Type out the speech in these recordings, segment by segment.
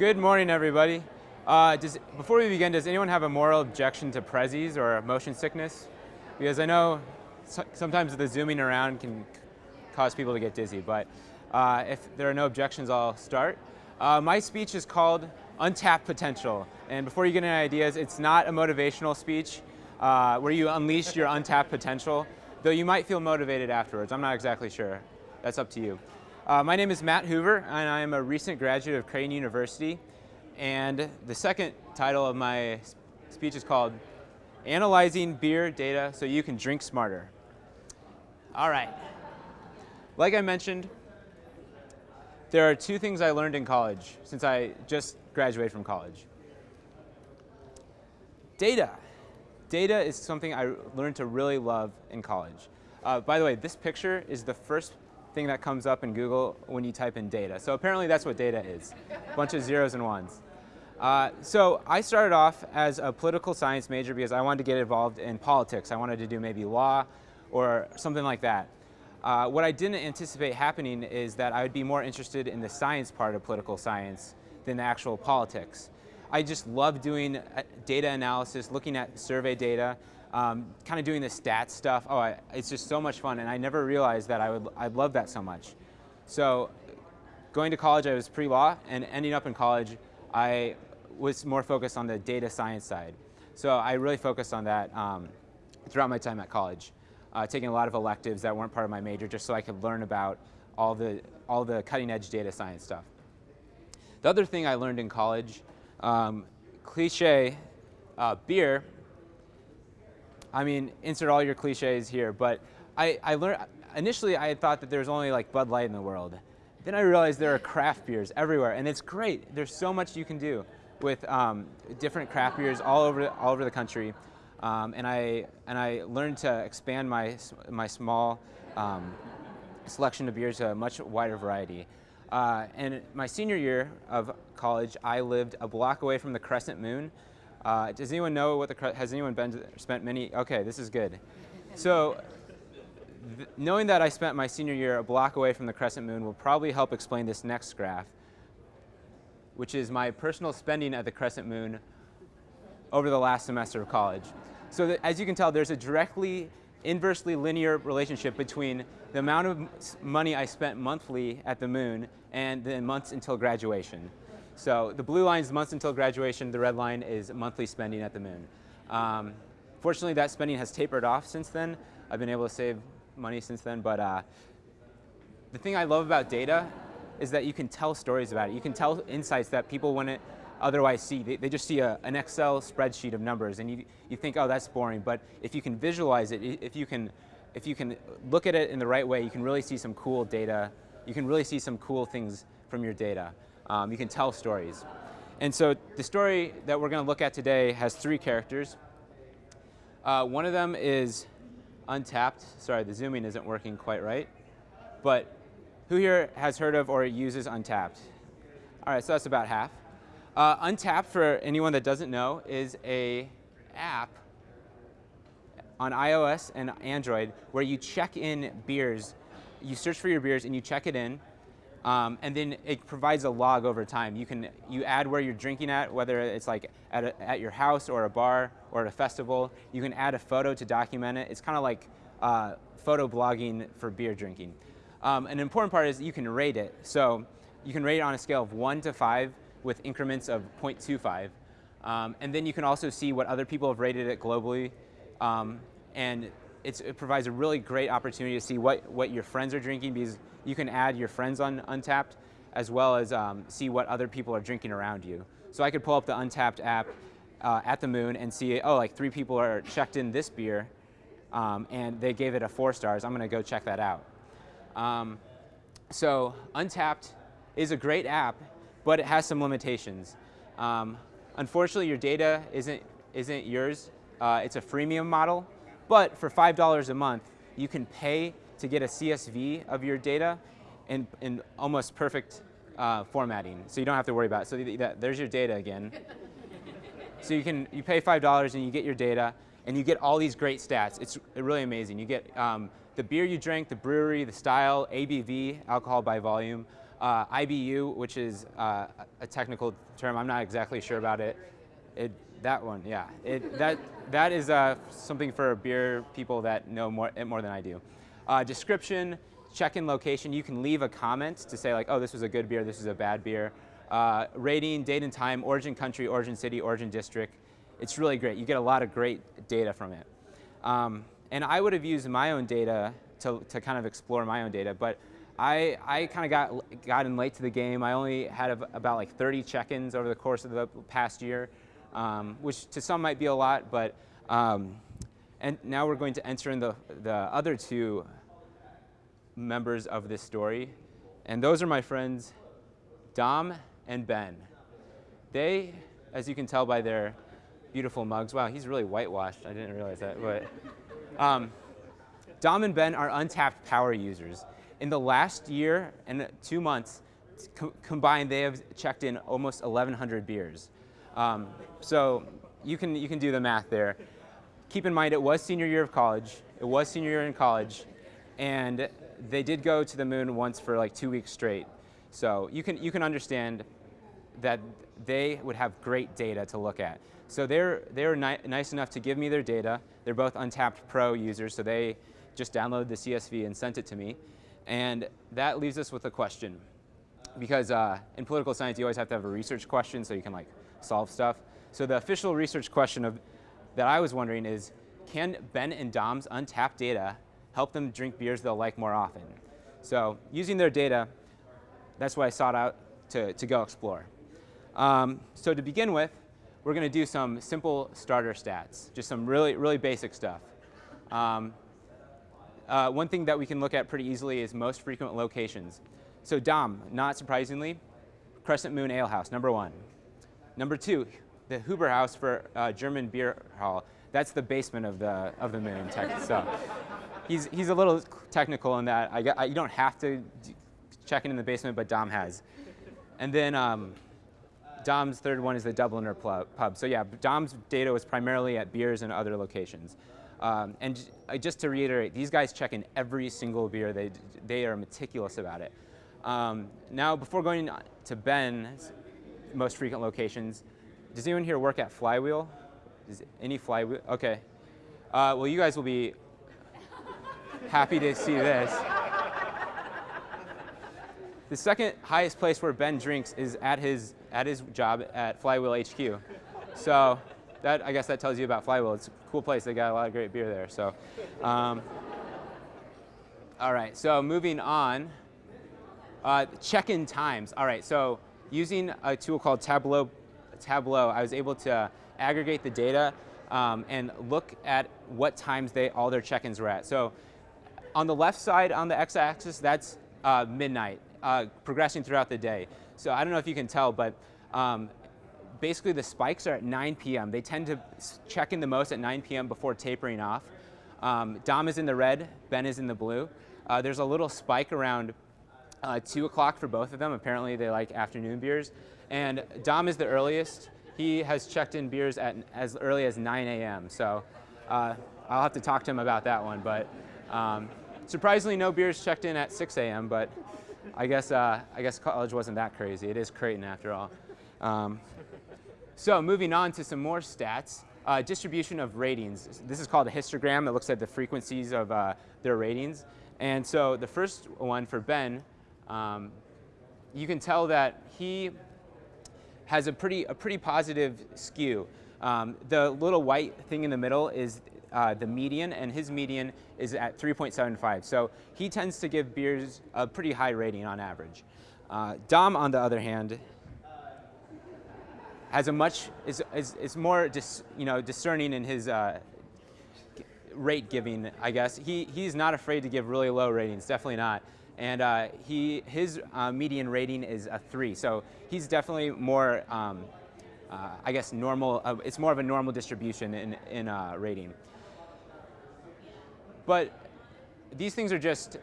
Good morning, everybody. Uh, does, before we begin, does anyone have a moral objection to Prezis or motion sickness? Because I know so, sometimes the zooming around can cause people to get dizzy, but uh, if there are no objections, I'll start. Uh, my speech is called Untapped Potential, and before you get any ideas, it's not a motivational speech uh, where you unleash your untapped potential, though you might feel motivated afterwards. I'm not exactly sure. That's up to you. Uh, my name is Matt Hoover, and I am a recent graduate of Creighton University. And the second title of my speech is called Analyzing Beer Data So You Can Drink Smarter. All right. Like I mentioned, there are two things I learned in college since I just graduated from college. Data. Data is something I learned to really love in college. Uh, by the way, this picture is the first thing that comes up in Google when you type in data. So apparently that's what data is, a bunch of zeros and ones. Uh, so I started off as a political science major because I wanted to get involved in politics. I wanted to do maybe law or something like that. Uh, what I didn't anticipate happening is that I would be more interested in the science part of political science than the actual politics. I just love doing uh, data analysis, looking at survey data, um, kind of doing the stats stuff. Oh, I, it's just so much fun, and I never realized that I would I love that so much. So, going to college, I was pre-law, and ending up in college, I was more focused on the data science side. So I really focused on that um, throughout my time at college, uh, taking a lot of electives that weren't part of my major, just so I could learn about all the all the cutting-edge data science stuff. The other thing I learned in college, um, cliche, uh, beer I mean, insert all your cliches here, but I, I learned, initially I had thought that there was only like Bud Light in the world. Then I realized there are craft beers everywhere, and it's great. There's so much you can do with um, different craft beers all over, all over the country. Um, and, I, and I learned to expand my, my small um, selection of beers to a much wider variety. Uh, and my senior year of college, I lived a block away from the Crescent Moon, uh, does anyone know what the, has anyone been to, spent many, okay, this is good. So knowing that I spent my senior year a block away from the crescent moon will probably help explain this next graph, which is my personal spending at the crescent moon over the last semester of college. So that, as you can tell, there's a directly inversely linear relationship between the amount of money I spent monthly at the moon and the months until graduation. So the blue line is months until graduation. The red line is monthly spending at the moon. Um, fortunately, that spending has tapered off since then. I've been able to save money since then. But uh, the thing I love about data is that you can tell stories about it. You can tell insights that people wouldn't otherwise see. They, they just see a, an Excel spreadsheet of numbers, and you, you think, oh, that's boring. But if you can visualize it, if you can, if you can look at it in the right way, you can really see some cool data. You can really see some cool things from your data. Um, you can tell stories. And so the story that we're going to look at today has three characters. Uh, one of them is Untappd. Sorry, the zooming isn't working quite right. But who here has heard of or uses Untappd? All right, so that's about half. Uh, Untappd, for anyone that doesn't know, is a app on iOS and Android where you check in beers. You search for your beers and you check it in, um, and then it provides a log over time. You can you add where you're drinking at, whether it's like at, a, at your house or a bar or at a festival. You can add a photo to document it. It's kind of like uh, photo blogging for beer drinking. Um, an important part is you can rate it. So you can rate it on a scale of one to five with increments of 0.25. Um, and then you can also see what other people have rated it globally. Um, and it provides a really great opportunity to see what, what your friends are drinking because you can add your friends on Untappd as well as um, see what other people are drinking around you. So I could pull up the Untappd app uh, at the moon and see, oh, like three people are checked in this beer um, and they gave it a four stars. I'm going to go check that out. Um, so Untappd is a great app, but it has some limitations. Um, unfortunately, your data isn't, isn't yours. Uh, it's a freemium model, but for $5 a month, you can pay to get a CSV of your data in, in almost perfect uh, formatting, so you don't have to worry about it. So that, there's your data again. so you can you pay five dollars and you get your data, and you get all these great stats. It's really amazing. You get um, the beer you drank, the brewery, the style, ABV, alcohol by volume, uh, IBU, which is uh, a technical term. I'm not exactly sure about it. It that one, yeah. It, that that is uh, something for beer people that know more more than I do. Uh, description, check-in location. You can leave a comment to say like, oh, this was a good beer, this is a bad beer. Uh, rating, date and time, origin country, origin city, origin district. It's really great. You get a lot of great data from it. Um, and I would have used my own data to, to kind of explore my own data, but I, I kind of got, got in late to the game. I only had about like 30 check-ins over the course of the past year, um, which to some might be a lot, but um, and now we're going to enter in the, the other two members of this story. And those are my friends, Dom and Ben. They, as you can tell by their beautiful mugs, wow, he's really whitewashed. I didn't realize that. But um, Dom and Ben are Untappd power users. In the last year and two months, co combined, they have checked in almost 1,100 beers. Um, so you can, you can do the math there. Keep in mind, it was senior year of college. It was senior year in college. And they did go to the moon once for like two weeks straight. So you can, you can understand that they would have great data to look at. So they're, they're ni nice enough to give me their data. They're both Untappd Pro users, so they just downloaded the CSV and sent it to me. And that leaves us with a question. Because uh, in political science, you always have to have a research question so you can like solve stuff. So the official research question of, that I was wondering is, can Ben and Dom's Untappd data help them drink beers they'll like more often? So using their data, that's what I sought out to, to go explore. Um, so to begin with, we're going to do some simple starter stats, just some really, really basic stuff. Um, uh, one thing that we can look at pretty easily is most frequent locations. So Dom, not surprisingly, Crescent Moon Ale House, number one. Number two, the Huber Haus for uh, German Beer Hall. That's the basement of the, of the moon, so he's, he's a little technical in that I, I, you don't have to check in in the basement, but Dom has. And then um, Dom's third one is the Dubliner pub. So yeah, Dom's data was primarily at beers and other locations. Um, and just to reiterate, these guys check in every single beer. They, they are meticulous about it. Um, now, before going to Ben's most frequent locations, does anyone here work at Flywheel? Is any Flywheel? Okay. Uh, well, you guys will be happy to see this. The second highest place where Ben drinks is at his, at his job at Flywheel HQ. So that, I guess that tells you about Flywheel. It's a cool place. They got a lot of great beer there. So, um, all right, so moving on. Uh, check-in times. All right, so using a tool called Tableau, Tableau, I was able to aggregate the data um, and look at what times they all their check-ins were at. So on the left side on the x-axis, that's uh, midnight uh, progressing throughout the day. So I don't know if you can tell, but um, basically the spikes are at 9 p.m. They tend to check in the most at 9 p.m. before tapering off. Um, Dom is in the red, Ben is in the blue. Uh, there's a little spike around uh, 2 o'clock for both of them. Apparently they like afternoon beers. And Dom is the earliest. He has checked in beers at as early as 9 a.m. So uh, I'll have to talk to him about that one. But um, surprisingly, no beers checked in at 6 a.m. But I guess, uh, I guess college wasn't that crazy. It is Creighton after all. Um, so moving on to some more stats. Uh, distribution of ratings. This is called a histogram. It looks at the frequencies of uh, their ratings. And so the first one for Ben, um, you can tell that he has a pretty, a pretty positive skew. Um, the little white thing in the middle is uh, the median, and his median is at 3.75. So he tends to give beers a pretty high rating on average. Uh, Dom, on the other hand, has a much is is, is more dis, you know discerning in his uh, rate giving. I guess he he's not afraid to give really low ratings. Definitely not. And uh, he his uh, median rating is a three. So he's definitely more. Um, uh, I guess normal. Uh, it's more of a normal distribution in in uh, rating. But these things are just,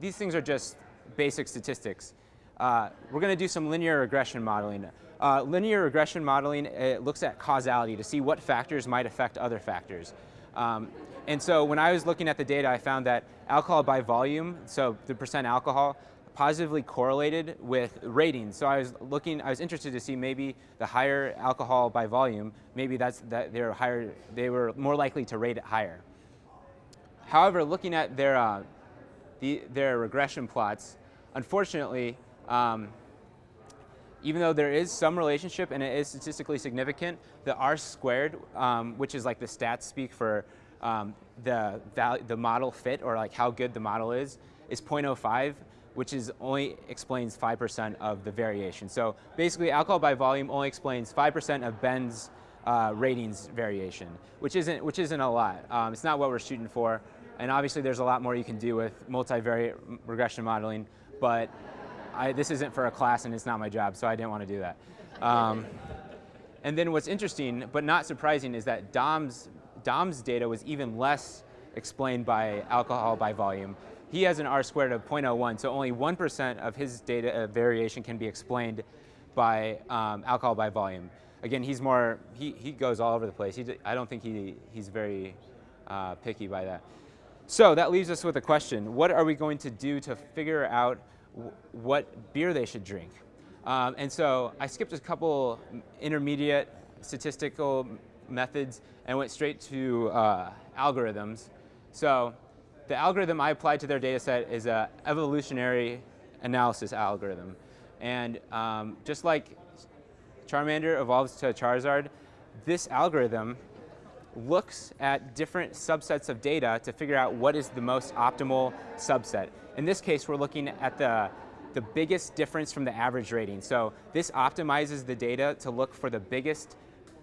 these things are just basic statistics. We're going to do some linear regression modeling. Uh, linear regression modeling it looks at causality to see what factors might affect other factors. Um, and so when I was looking at the data, I found that alcohol by volume, so the percent alcohol, positively correlated with ratings. So I was looking, I was interested to see maybe the higher alcohol by volume, maybe that's that they're higher, they were more likely to rate it higher. However, looking at their uh, the, their regression plots, unfortunately, um, even though there is some relationship and it is statistically significant, the R squared, um, which is like the stats speak for um, the, the model fit or like how good the model is, is 0.05, which is only explains 5% of the variation. So basically alcohol by volume only explains 5% of Ben's uh, ratings variation, which isn't, which isn't a lot. Um, it's not what we're shooting for. And obviously there's a lot more you can do with multivariate regression modeling, but I, this isn't for a class and it's not my job, so I didn't want to do that. Um, and then what's interesting, but not surprising, is that Dom's, Dom's data was even less explained by alcohol by volume. He has an R squared of 0.01, so only 1% of his data uh, variation can be explained by um, alcohol by volume. Again, he's more, he, he goes all over the place. He, I don't think he, he's very uh, picky by that. So that leaves us with a question. What are we going to do to figure out what beer they should drink. Um, and so I skipped a couple intermediate statistical methods and went straight to uh, algorithms. So the algorithm I applied to their data set is an evolutionary analysis algorithm. And um, just like Charmander evolves to Charizard, this algorithm looks at different subsets of data to figure out what is the most optimal subset. In this case, we're looking at the, the biggest difference from the average rating. So this optimizes the data to look for the biggest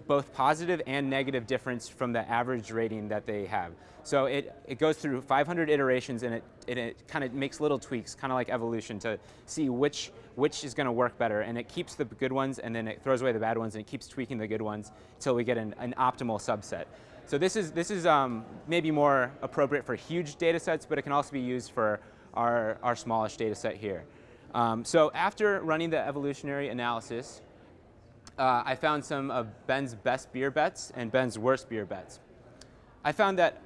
both positive and negative difference from the average rating that they have. So it, it goes through 500 iterations and it, it, it kind of makes little tweaks, kind of like evolution, to see which, which is going to work better. And it keeps the good ones and then it throws away the bad ones and it keeps tweaking the good ones until we get an, an optimal subset. So this is, this is um, maybe more appropriate for huge data sets, but it can also be used for our, our smallish data set here. Um, so after running the evolutionary analysis, uh, I found some of Ben's best beer bets and Ben's worst beer bets. I found that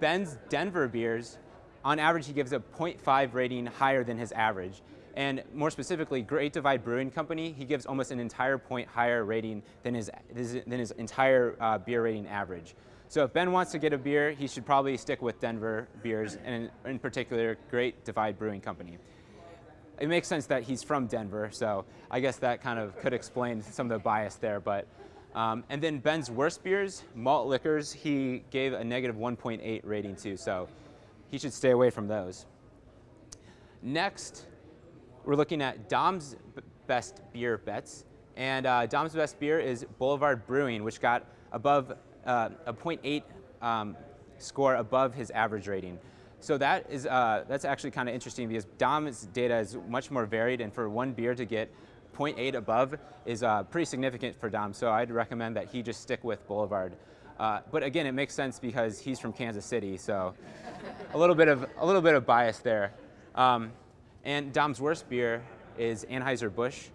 Ben's Denver beers, on average, he gives a 0.5 rating higher than his average. And more specifically, Great Divide Brewing Company, he gives almost an entire point higher rating than his, than his entire uh, beer rating average. So if Ben wants to get a beer, he should probably stick with Denver beers, and in particular, Great Divide Brewing Company. It makes sense that he's from Denver, so I guess that kind of could explain some of the bias there. But um, and then Ben's worst beers, malt liquors, he gave a negative 1.8 rating to, so he should stay away from those. Next, we're looking at Dom's best beer bets. And uh, Dom's best beer is Boulevard Brewing, which got above uh, a 0.8 um, score above his average rating. So that is, uh, that's actually kind of interesting because Dom's data is much more varied and for one beer to get 0.8 above is uh, pretty significant for Dom. So I'd recommend that he just stick with Boulevard. Uh, but again, it makes sense because he's from Kansas City, so a little bit of a little bit of bias there. Um, and Dom's worst beer is Anheuser-Busch.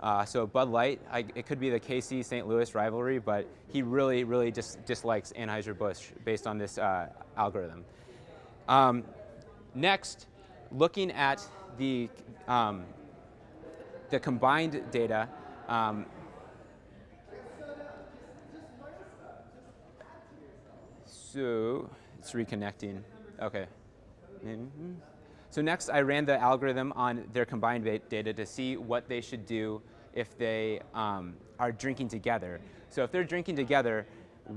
Uh, so Bud Light, I, it could be the KC-St. Louis rivalry, but he really, really just dislikes Anheuser-Busch based on this uh, algorithm. Um, next, looking at the, um, the combined data, um, so it's reconnecting. Okay. Mm -hmm. So next I ran the algorithm on their combined data to see what they should do if they um, are drinking together. So if they're drinking together,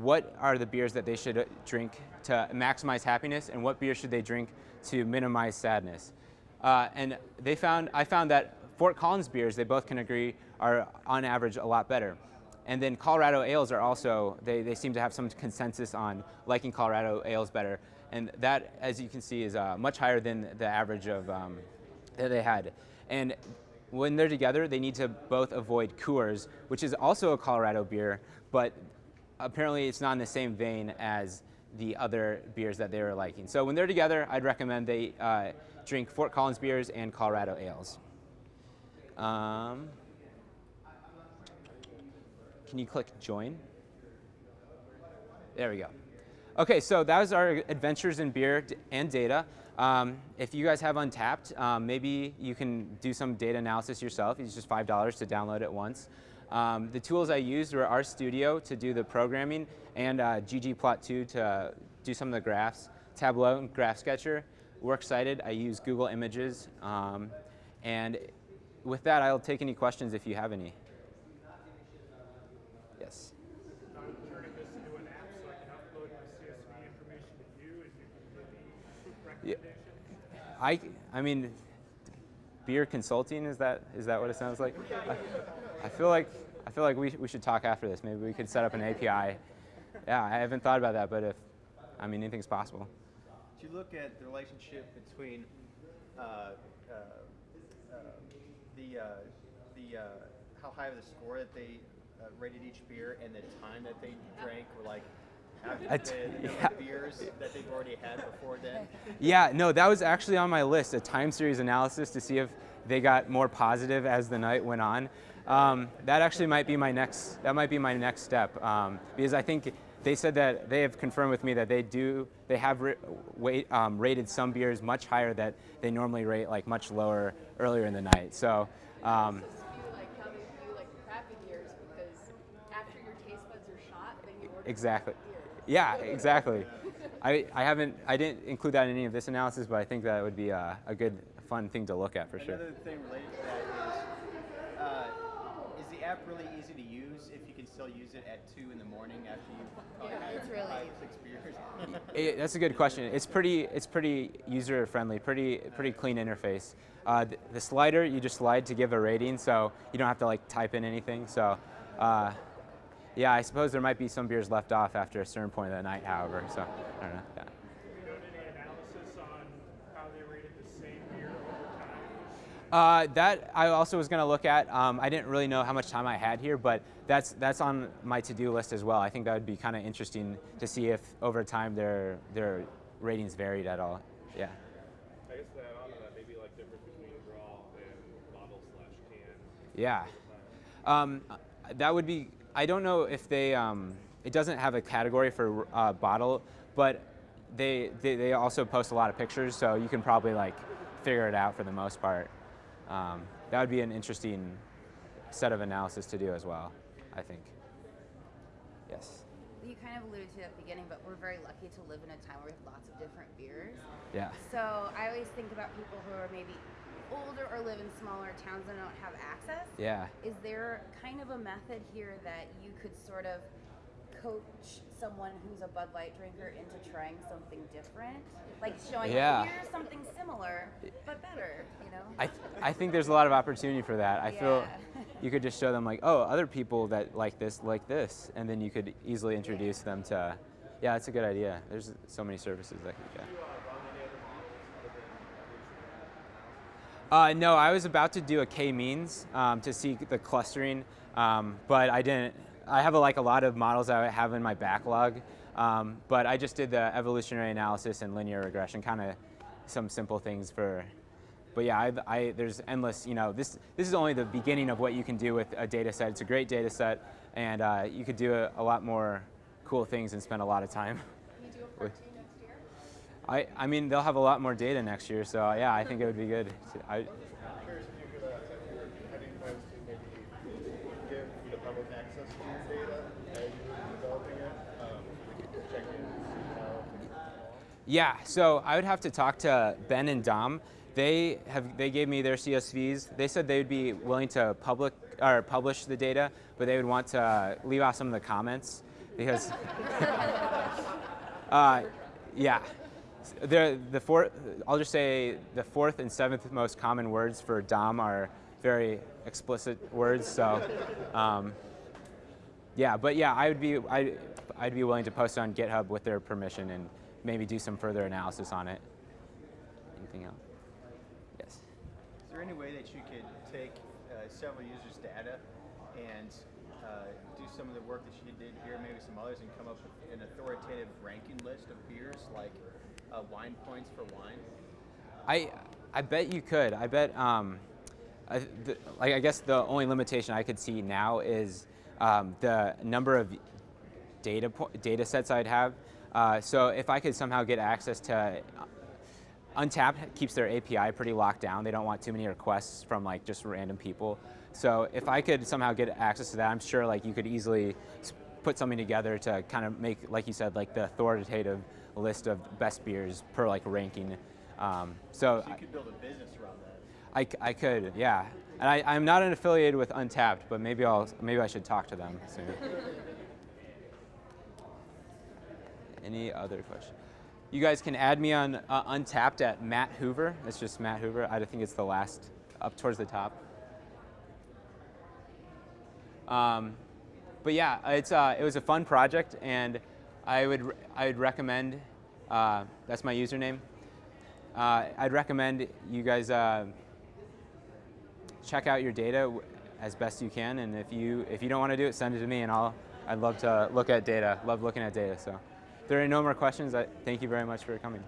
what are the beers that they should uh, drink to maximize happiness and what beers should they drink to minimize sadness? Uh, and they found, I found that Fort Collins beers, they both can agree, are on average a lot better. And then Colorado ales are also, they, they seem to have some consensus on liking Colorado ales better. And that, as you can see, is uh, much higher than the average of um, that they had. And when they're together, they need to both avoid Coors, which is also a Colorado beer, but apparently it's not in the same vein as the other beers that they were liking. So when they're together, I'd recommend they uh, drink Fort Collins beers and Colorado ales. Um, can you click join? There we go. Okay, so that was our adventures in beer and data. Um, if you guys have Untappd, um, maybe you can do some data analysis yourself. It's just $5 to download it once. Um, the tools I used were RStudio to do the programming and uh, ggplot2 to do some of the graphs. Tableau and Graph Sketcher. Works cited, I use Google Images. Um, and with that, I'll take any questions if you have any. Yes. Yeah. I, I mean, beer consulting is that is that what it sounds like? I, I feel like I feel like we we should talk after this. Maybe we could set up an API. Yeah, I haven't thought about that, but if I mean anything's possible. Do you look at the relationship between uh, uh, uh, the uh, the uh, how high of the score that they uh, rated each beer and the time that they drank, or like yeah. beers that they've already had before then? Yeah, no, that was actually on my list, a time series analysis to see if they got more positive as the night went on. Um, that actually might be my next, that might be my next step um, because I think they said that they have confirmed with me that they do, they have wait, um, rated some beers much higher that they normally rate like much lower earlier in the night. So. Um, exactly. Yeah, exactly. I, I haven't, I didn't include that in any of this analysis, but I think that would be a, a good, fun thing to look at for Another sure. thing related to that is, uh, is the app really easy to use if you can still use it at 2 in the morning after you've probably had it's really five, six beers? It, that's a good question. It's pretty, it's pretty user friendly, pretty, pretty clean interface. Uh, the, the slider, you just slide to give a rating, so you don't have to like type in anything. So, uh, yeah, I suppose there might be some beers left off after a certain point of the night, however. So, I don't know. Yeah. You done any analysis on how they rated the same beer over time? Uh, that I also was going to look at. Um, I didn't really know how much time I had here, but that's that's on my to-do list as well. I think that would be kind of interesting to see if over time their their ratings varied at all. Yeah. I guess add on that, maybe like difference between raw and bottle slash can. Yeah. Um, that would be. I don't know if they. Um, it doesn't have a category for uh, bottle, but they, they they also post a lot of pictures, so you can probably like figure it out for the most part. Um, that would be an interesting set of analysis to do as well. I think. Yes. You kind of alluded to it at the beginning, but we're very lucky to live in a time where we have lots of different beers. Yeah. So I always think about people who are maybe older or live in smaller towns and don't have access. Yeah. Is there kind of a method here that you could sort of coach someone who's a Bud Light drinker into trying something different? Like showing, Yeah. here's something similar, but better, you know? I, th- I think there's a lot of opportunity for that. I feel you could just show them like, oh, other people that like this like this, and then you could easily introduce them to, yeah, it's a good idea. There's so many services that could get. Uh, no, I was about to do a k-means um, to see the clustering, um, but I didn't. I have a, like a lot of models I have in my backlog, um, but I just did the evolutionary analysis and linear regression, kind of some simple things for. But yeah, I, I, there's endless. You know, this this is only the beginning of what you can do with a data set. It's a great data set, and uh, you could do a, a lot more cool things and spend a lot of time. Can you do a part two next year? I, I mean, they'll have a lot more data next year, so yeah, I think it would be good. to- I, Curious if you could, if you're having plans to maybe give the public access to your data as developing it, we could check in and see how things are going. Yeah, so I would have to talk to Ben and Dom. They have they gave me their CSVs. They said they would be willing to public or publish the data, but they would want to leave out some of the comments because uh, yeah. The, the fourth, I'll just say the fourth and seventh most common words for Dom are very explicit words. So, um, yeah, but yeah, I would be I, I'd be willing to post on GitHub with their permission and maybe do some further analysis on it. Anything else? Yes. Is there any way that you could take uh, several users' data and uh, do some of the work that you did here, maybe some others, and come up with an authoritative ranking list of beers, like uh, wine points for wine? I I bet you could. I bet um, I, the, like I guess the only limitation I could see now is um, the number of data data sets I'd have. Uh, so if I could somehow get access to Untappd keeps their API pretty locked down. They don't want too many requests from like just random people. So if I could somehow get access to that, I'm sure like you could easily put something together to kind of make, like you said, like the authoritative list of best beers per like ranking. Um, so So you could build a business around that. I, I could, yeah. And I, I'm not an affiliated with Untappd, but maybe I'll maybe I should talk to them soon. Any other questions? You guys can add me on uh, Untappd at Matt Hoover. It's just Matt Hoover. I think it's the last up towards the top. Um, but yeah, it's uh, it was a fun project, and I would I would recommend. Uh, that's my username. Uh, I'd recommend you guys uh, check out your data as best you can, and if you if you don't want to do it, send it to me, and I'll I'd love to look at data. Love looking at data. So, if there are no more questions, I thank you very much for coming.